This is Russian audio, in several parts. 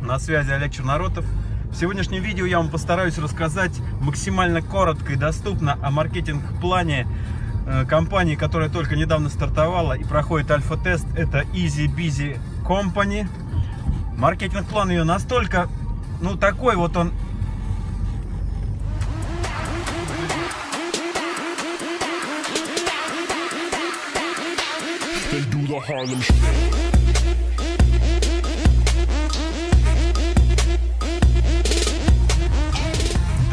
На связи Олег Черноротов. В сегодняшнем видео я вам постараюсь рассказать максимально коротко и доступно о маркетинг-плане э, компании, которая только недавно стартовала и проходит альфа-тест. Это Easy Busy Company. Маркетинг-план ее настолько, ну такой вот он do the Harlem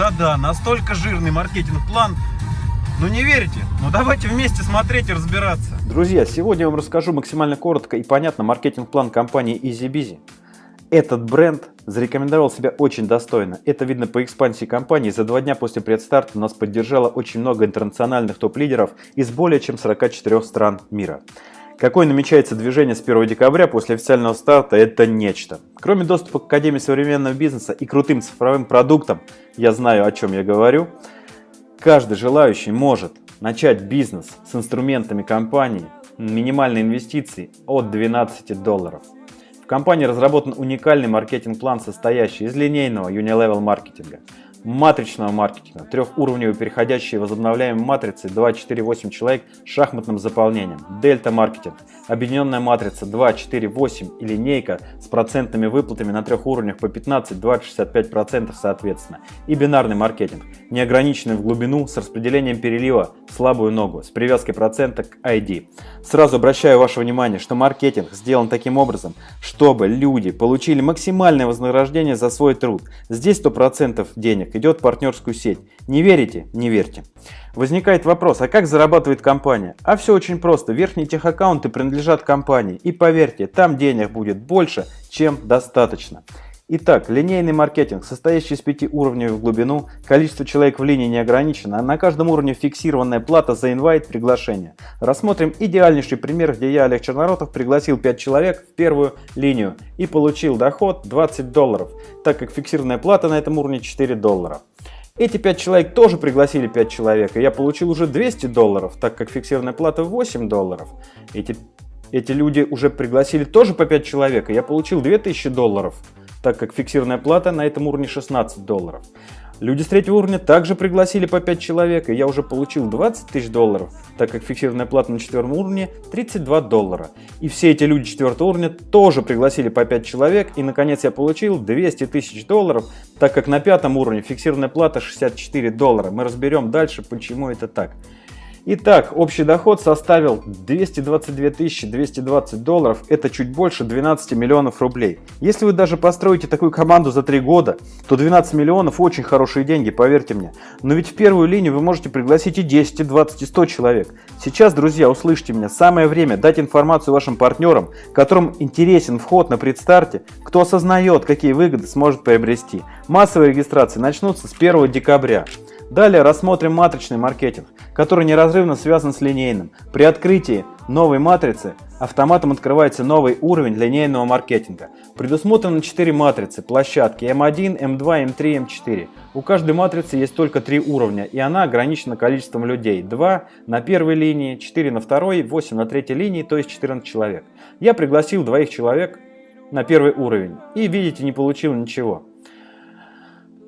Да-да, настолько жирный маркетинг-план. Ну не верите? Ну давайте вместе смотреть и разбираться. Друзья, сегодня я вам расскажу максимально коротко и понятно маркетинг-план компании EasyBusy. Этот бренд зарекомендовал себя очень достойно. Это видно по экспансии компании. За два дня после предстарта нас поддержало очень много интернациональных топ-лидеров из более чем 44 стран мира. Какое намечается движение с 1 декабря после официального старта – это нечто. Кроме доступа к Академии современного бизнеса и крутым цифровым продуктам, я знаю, о чем я говорю, каждый желающий может начать бизнес с инструментами компании, минимальной инвестиции от 12 долларов. В компании разработан уникальный маркетинг-план, состоящий из линейного Unilevel маркетинга – матричного маркетинга, трехуровневой переходящей возобновляемой матрицы 2-4-8 человек с шахматным заполнением, дельта маркетинг, объединенная матрица 2-4-8 и линейка с процентными выплатами на трех уровнях по 15, 20, 65% соответственно, и бинарный маркетинг, неограниченный в глубину с распределением перелива слабую ногу с привязкой процента к ID. Сразу обращаю ваше внимание, что маркетинг сделан таким образом, чтобы люди получили максимальное вознаграждение за свой труд. Здесь 100% денег денег идет в партнерскую сеть. Не верите? Не верьте. Возникает вопрос, а как зарабатывает компания? А все очень просто. Верхние техаккаунты принадлежат компании. И поверьте, там денег будет больше, чем достаточно. Итак, линейный маркетинг, состоящий из пяти уровней в глубину, количество человек в линии не ограничено, а на каждом уровне фиксированная плата за инвайт приглашение. Рассмотрим идеальнейший пример, где я, Олег Черноротов, пригласил 5 человек в первую линию и получил доход 20 долларов, так как фиксированная плата на этом уровне 4 доллара. Эти 5 человек тоже пригласили 5 человек, и я получил уже 200 долларов, так как фиксированная плата 8 долларов. Эти, эти люди уже пригласили тоже по 5 человек, и я получил 2000 долларов так как фиксированная плата на этом уровне 16 долларов. Люди с третьего уровня также пригласили по 5 человек, и я уже получил 20 тысяч долларов, так как фиксированная плата на четвертом уровне 32 доллара. И все эти люди четвертого уровня тоже пригласили по 5 человек, и наконец я получил 200 тысяч долларов, так как на пятом уровне фиксированная плата 64 доллара. Мы разберем дальше, почему это так. Итак, общий доход составил 222 220 долларов, это чуть больше 12 миллионов рублей. Если вы даже построите такую команду за 3 года, то 12 миллионов очень хорошие деньги, поверьте мне. Но ведь в первую линию вы можете пригласить и 10, и 20, и 100 человек. Сейчас, друзья, услышьте меня, самое время дать информацию вашим партнерам, которым интересен вход на предстарте, кто осознает, какие выгоды сможет приобрести. Массовые регистрации начнутся с 1 декабря. Далее рассмотрим матричный маркетинг, который неразрывно связан с линейным. При открытии новой матрицы автоматом открывается новый уровень линейного маркетинга. Предусмотрено 4 матрицы, площадки M1, M2, M3, M4. У каждой матрицы есть только 3 уровня, и она ограничена количеством людей. 2 на первой линии, 4 на второй, 8 на третьей линии, то есть 14 человек. Я пригласил двоих человек на первый уровень и, видите, не получил ничего.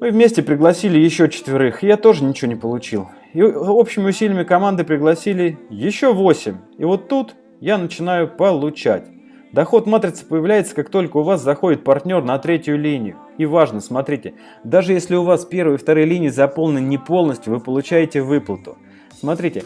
Мы вместе пригласили еще четверых, я тоже ничего не получил. И общими усилиями команды пригласили еще 8. И вот тут я начинаю получать. Доход матрицы появляется, как только у вас заходит партнер на третью линию. И важно, смотрите, даже если у вас первые и вторые линии заполнены не полностью, вы получаете выплату. Смотрите,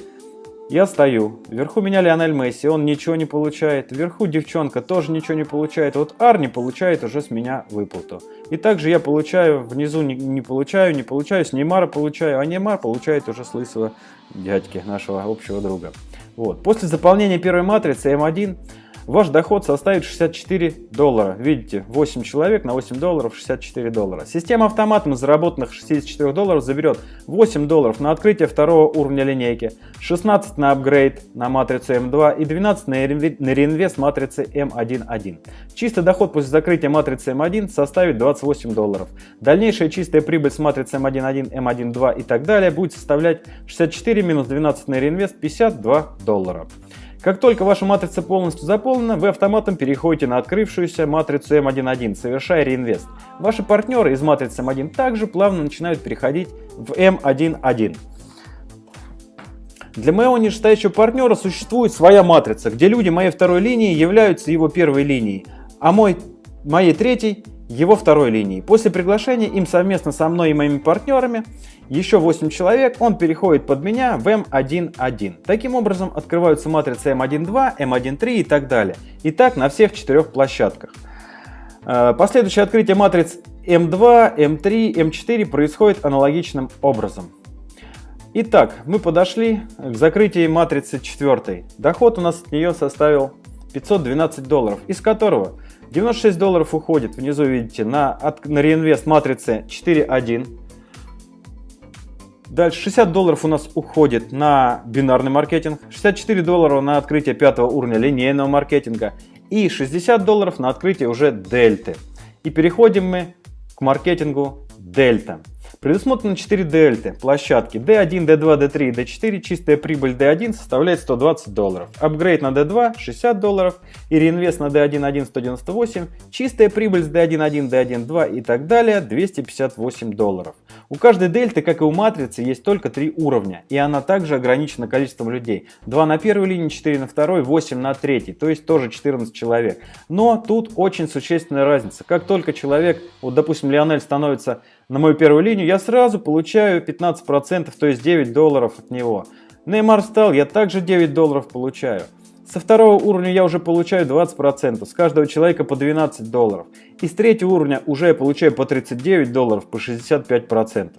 я стою, вверху меня Лионель Месси, он ничего не получает, вверху девчонка тоже ничего не получает, вот Арни получает уже с меня выплату. И также я получаю, внизу не, не получаю, не получаю, с Неймара получаю, а Неймар получает уже с лысого дядьки, нашего общего друга. Вот. После заполнения первой матрицы М1 Ваш доход составит 64 доллара. Видите, 8 человек на 8 долларов 64 доллара. Система автоматом заработанных 64 долларов заберет 8 долларов на открытие второго уровня линейки, 16 на апгрейд на матрицу М2 и 12 на реинвест матрицы М1.1. Чистый доход после закрытия матрицы М1 составит 28 долларов. Дальнейшая чистая прибыль с матрицы М1.1, М1.2 и так далее будет составлять 64 минус 12 на реинвест 52 доллара. Как только ваша матрица полностью заполнена, вы автоматом переходите на открывшуюся матрицу М1.1, совершая реинвест. Ваши партнеры из матрицы М1 также плавно начинают переходить в М1.1. Для моего нижестоящего партнера существует своя матрица, где люди моей второй линии являются его первой линией, а мой, моей третьей его второй линией. После приглашения им совместно со мной и моими партнерами, еще 8 человек, он переходит под меня в М1.1. Таким образом открываются матрицы М1.2, М1.3 и так далее. И так на всех четырех площадках. Э, последующее открытие матриц М2, М3, М4 происходит аналогичным образом. Итак, мы подошли к закрытию матрицы 4. Доход у нас от нее составил 512 долларов, из которого 96 долларов уходит, внизу видите, на, на реинвест матрицы 4.1. Дальше 60 долларов у нас уходит на бинарный маркетинг, 64 доллара на открытие пятого уровня линейного маркетинга и 60 долларов на открытие уже дельты. И переходим мы к маркетингу дельта. Предусмотрено 4 дельты, площадки D1, D2, D3 и D4, чистая прибыль D1 составляет 120 долларов, апгрейд на D2 60 долларов и реинвест на D1 198, чистая прибыль с D1, 1, D1, 2 и так далее 258 долларов. У каждой дельты, как и у матрицы, есть только 3 уровня, и она также ограничена количеством людей. 2 на первой линии, 4 на второй, 8 на третьей, то есть тоже 14 человек. Но тут очень существенная разница. Как только человек, вот допустим Лионель становится на мою первую линию, я сразу получаю 15%, то есть 9 долларов от него. Неймар стал, я также 9 долларов получаю. Со второго уровня я уже получаю 20%, с каждого человека по 12 долларов. И с третьего уровня уже я получаю по 39 долларов, по 65%.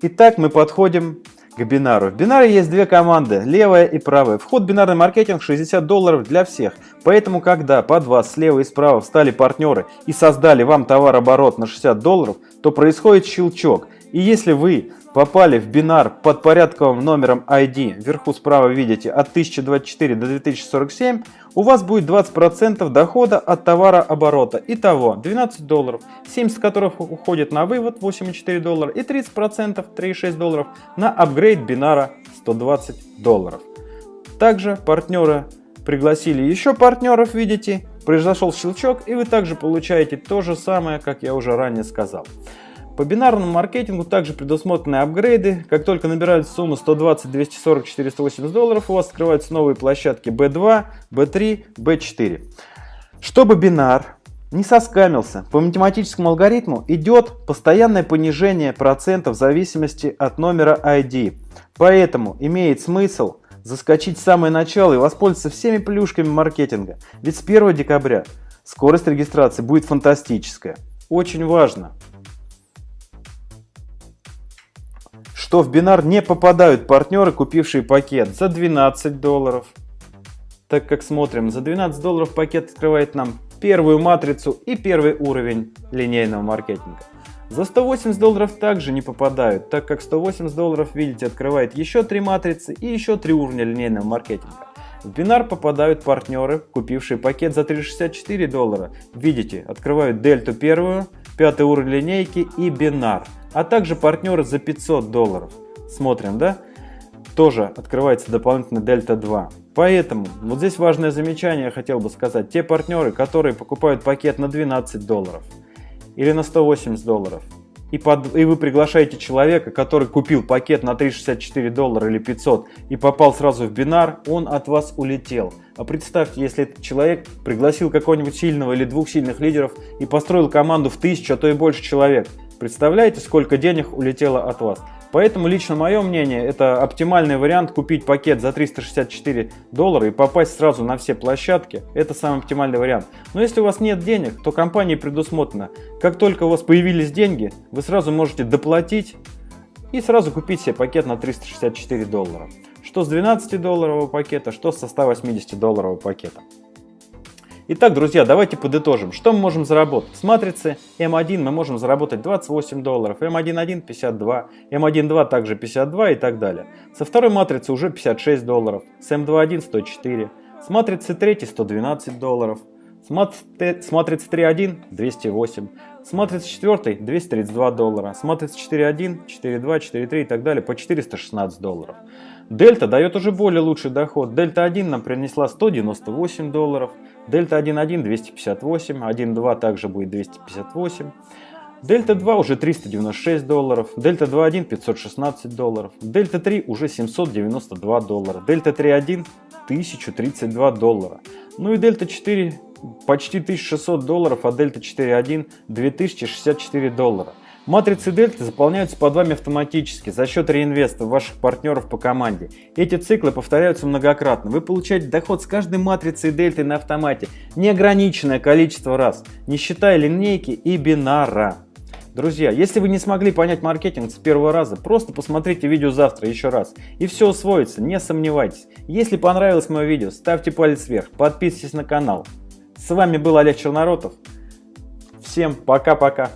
Итак, мы подходим к бинару. В бинаре есть две команды, левая и правая. Вход в бинарный маркетинг 60 долларов для всех. Поэтому, когда под вас слева и справа встали партнеры и создали вам товарооборот на 60 долларов, то происходит щелчок. И если вы попали в бинар под порядковым номером ID, вверху справа видите, от 1024 до 2047, у вас будет 20% дохода от товарооборота. Итого 12 долларов, 70 которых уходит на вывод 8,4 доллара и 30% 3,6 долларов на апгрейд бинара 120 долларов. Также партнеры пригласили еще партнеров, видите, произошел щелчок и вы также получаете то же самое, как я уже ранее сказал. По бинарному маркетингу также предусмотрены апгрейды. Как только набирают сумму 120, 240, 480 долларов, у вас открываются новые площадки B2, B3, B4. Чтобы бинар не соскамился, по математическому алгоритму идет постоянное понижение процентов в зависимости от номера ID. Поэтому имеет смысл заскочить в самое начало и воспользоваться всеми плюшками маркетинга. Ведь с 1 декабря скорость регистрации будет фантастическая. Очень важно что в бинар не попадают партнеры, купившие пакет за 12 долларов. Так как смотрим, за 12 долларов пакет открывает нам первую матрицу и первый уровень линейного маркетинга. За 180 долларов также не попадают, так как 180 долларов, видите, открывает еще три матрицы и еще три уровня линейного маркетинга. В бинар попадают партнеры, купившие пакет за 364 доллара. Видите, открывают дельту первую, пятый уровень линейки и бинар а также партнеры за 500 долларов. Смотрим, да? Тоже открывается дополнительно Дельта 2. Поэтому, вот здесь важное замечание я хотел бы сказать. Те партнеры, которые покупают пакет на 12 долларов или на 180 долларов, и, под, и вы приглашаете человека, который купил пакет на 364 доллара или 500 и попал сразу в бинар, он от вас улетел. А представьте, если этот человек пригласил какого-нибудь сильного или двух сильных лидеров и построил команду в тысячу, а то и больше человек. Представляете, сколько денег улетело от вас? Поэтому лично мое мнение, это оптимальный вариант купить пакет за 364 доллара и попасть сразу на все площадки. Это самый оптимальный вариант. Но если у вас нет денег, то компании предусмотрено, как только у вас появились деньги, вы сразу можете доплатить и сразу купить себе пакет на 364 доллара. Что с 12 долларового пакета, что со 180 долларового пакета. Итак, друзья, давайте подытожим. Что мы можем заработать? С матрицы М1 мы можем заработать 28 долларов, М1.1 52, М1.2 также 52 и так далее. Со второй матрицы уже 56 долларов, с М2.1 104, с матрицы 3 112 долларов, с, мат... с матрицы 3.1 208, с матрицы 4 232 доллара, с матрицы 4.1, 4.2, 4.3 и так далее по 416 долларов. Дельта дает уже более лучший доход. Дельта 1 нам принесла 198 долларов, Дельта 1.1 258, 1.2 также будет 258. Дельта 2 уже 396 долларов, Дельта 2.1 516 долларов, Дельта 3 уже 792 доллара, Дельта 3.1 1032 доллара. Ну и Дельта 4 почти 1600 долларов, а Дельта 4.1 2064 доллара. Матрицы Дельты заполняются под вами автоматически за счет реинвеста ваших партнеров по команде. Эти циклы повторяются многократно. Вы получаете доход с каждой матрицей Дельты на автомате неограниченное количество раз, не считая линейки и бинара. Друзья, если вы не смогли понять маркетинг с первого раза, просто посмотрите видео завтра еще раз. И все усвоится, не сомневайтесь. Если понравилось мое видео, ставьте палец вверх, подписывайтесь на канал. С вами был Олег Черноротов. Всем пока-пока.